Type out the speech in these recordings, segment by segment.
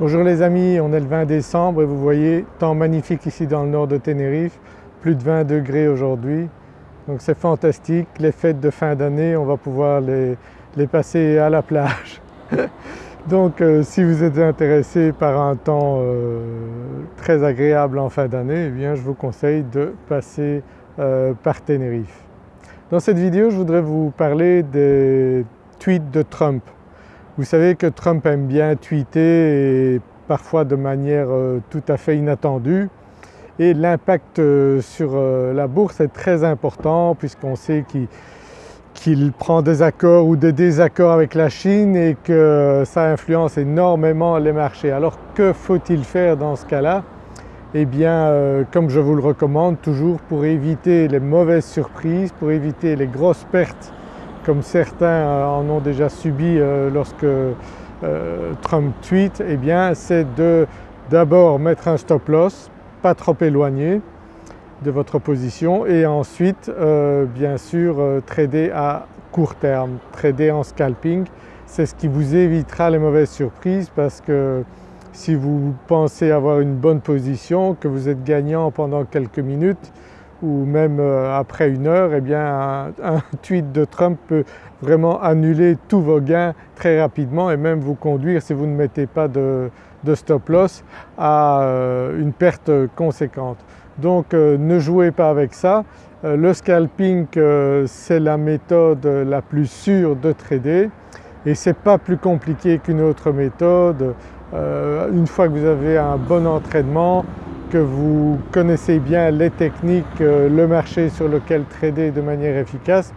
Bonjour les amis, on est le 20 décembre et vous voyez temps magnifique ici dans le nord de Tenerife, plus de 20 degrés aujourd'hui. Donc c'est fantastique, les fêtes de fin d'année on va pouvoir les, passer à la plage. Donc euh, si vous êtes intéressé par un temps euh, très agréable en fin d'année, eh bien je vous conseille de passer euh, par Tenerife. Dans cette vidéo je voudrais vous parler des tweets de Trump. Vous savez que Trump aime bien tweeter et parfois de manière euh, tout à fait inattendue et l'impact euh, sur euh, la bourse est très important puisqu'on sait qu'il prend des accords ou des désaccords avec la Chine et que ça influence énormément les marchés. Alors que faut-il faire dans ce cas-là? Eh bien comme je vous le recommande toujours pour éviter les mauvaises surprises, pour éviter les grosses pertes comme certains euh, en ont déjà subi euh, lorsque euh, Trump tweet, eh bien c'est de d'abord mettre un stop loss, pas trop éloigné de votre position et ensuite bien sûr trader à court terme, trader en scalping. C'est ce qui vous évitera les mauvaises surprises parce que si vous pensez avoir une bonne position, que vous êtes gagnant pendant quelques minutes, ou même euh, après une heure, eh bien un, tweet de Trump peut vraiment annuler tous vos gains très rapidement et même vous conduire si vous ne mettez pas de, stop loss à euh, une perte conséquente. Donc euh, ne jouez pas avec ça. le scalping c'est la méthode la plus sûre de trader et c'est pas plus compliqué qu'une autre méthode. une fois que vous avez un bon entraînement, que vous connaissez bien les techniques, euh, le marché sur lequel trader de manière efficace,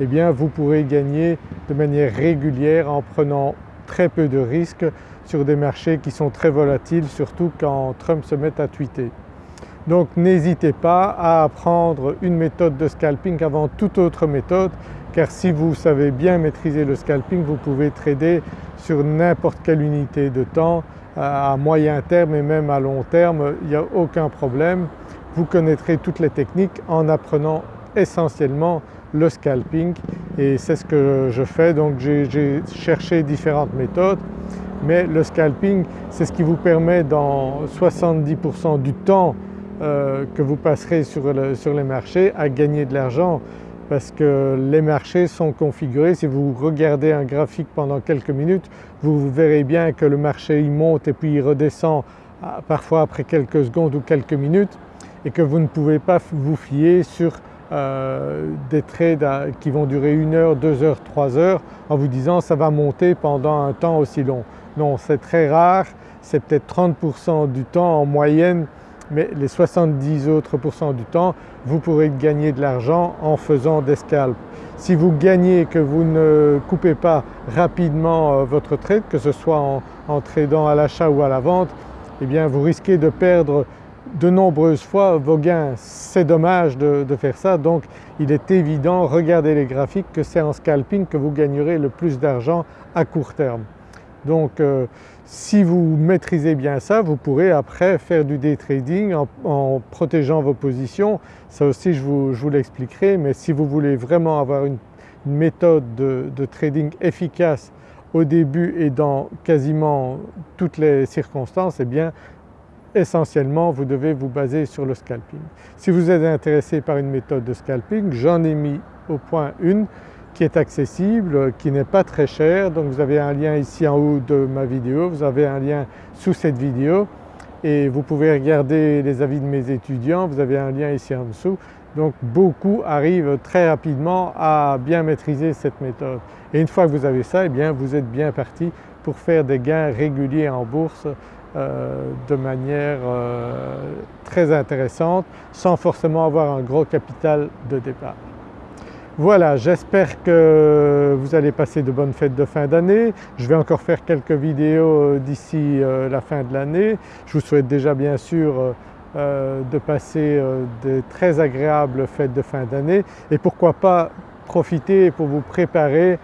eh bien vous pourrez gagner de manière régulière en prenant très peu de risques sur des marchés qui sont très volatiles, surtout quand Trump se met à tweeter. Donc n'hésitez pas à apprendre une méthode de scalping avant toute autre méthode car si vous savez bien maîtriser le scalping vous pouvez trader sur n'importe quelle unité de temps à moyen terme et même à long terme, il n'y a aucun problème. Vous connaîtrez toutes les techniques en apprenant essentiellement le scalping et c'est ce que je fais donc j'ai cherché différentes méthodes mais le scalping c'est ce qui vous permet dans 70% du temps euh, que vous passerez sur, les marchés à gagner de l'argent parce que les marchés sont configurés. Si vous regardez un graphique pendant quelques minutes, vous verrez bien que le marché il monte et puis il redescend ah, parfois après quelques secondes ou quelques minutes et que vous ne pouvez pas vous fier sur euh, des trades qui vont durer une heure, deux heures, trois heures en vous disant ça va monter pendant un temps aussi long. Non, c'est très rare, c'est peut-être 30% du temps en moyenne mais les 70 autres du temps vous pourrez gagner de l'argent en faisant des scalps. Si vous gagnez que vous ne coupez pas rapidement euh, votre trade, que ce soit en, tradant à l'achat ou à la vente, eh bien vous risquez de perdre de nombreuses fois vos gains. C'est dommage de, faire ça donc il est évident, regardez les graphiques, que c'est en scalping que vous gagnerez le plus d'argent à court terme. Donc euh, si vous maîtrisez bien ça, vous pourrez après faire du day trading en, protégeant vos positions. Ça aussi je vous, l'expliquerai mais si vous voulez vraiment avoir une, méthode de, trading efficace au début et dans quasiment toutes les circonstances, eh bien essentiellement vous devez vous baser sur le scalping. Si vous êtes intéressé par une méthode de scalping, j'en ai mis au point une qui est accessible, qui n'est pas très cher. Donc vous avez un lien ici en haut de ma vidéo, vous avez un lien sous cette vidéo et vous pouvez regarder les avis de mes étudiants, vous avez un lien ici en dessous. Donc beaucoup arrivent très rapidement à bien maîtriser cette méthode. Et une fois que vous avez ça, eh bien vous êtes bien parti pour faire des gains réguliers en bourse euh, de manière euh, très intéressante sans forcément avoir un gros capital de départ. Voilà, j'espère que vous allez passer de bonnes fêtes de fin d'année. Je vais encore faire quelques vidéos euh, d'ici euh, la fin de l'année. Je vous souhaite déjà bien sûr euh, de passer de très agréables fêtes de fin d'année et pourquoi pas profiter pour vous préparer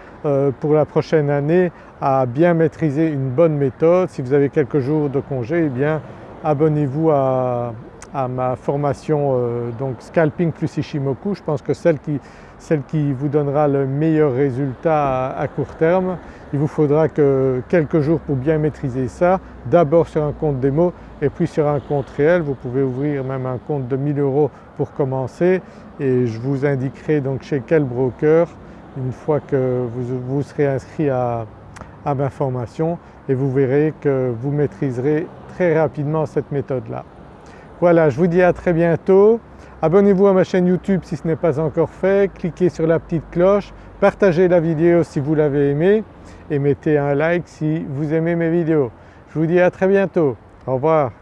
pour la prochaine année à bien maîtriser une bonne méthode. Si vous avez quelques jours de congé, eh bien abonnez-vous à, à ma formation euh, donc Scalping plus Ishimoku, je pense que celle qui, vous donnera le meilleur résultat à, court terme. Il vous faudra que quelques jours pour bien maîtriser ça, d'abord sur un compte démo et puis sur un compte réel. Vous pouvez ouvrir même un compte de 1000 euros pour commencer et je vous indiquerai donc chez quel broker une fois que vous, serez inscrit à, à ma formation et vous verrez que vous maîtriserez très rapidement cette méthode-là. Voilà, je vous dis à très bientôt. Abonnez-vous à ma chaîne YouTube si ce n'est pas encore fait, cliquez sur la petite cloche, partagez la vidéo si vous l'avez aimée et mettez un like si vous aimez mes vidéos. Je vous dis à très bientôt. Au revoir.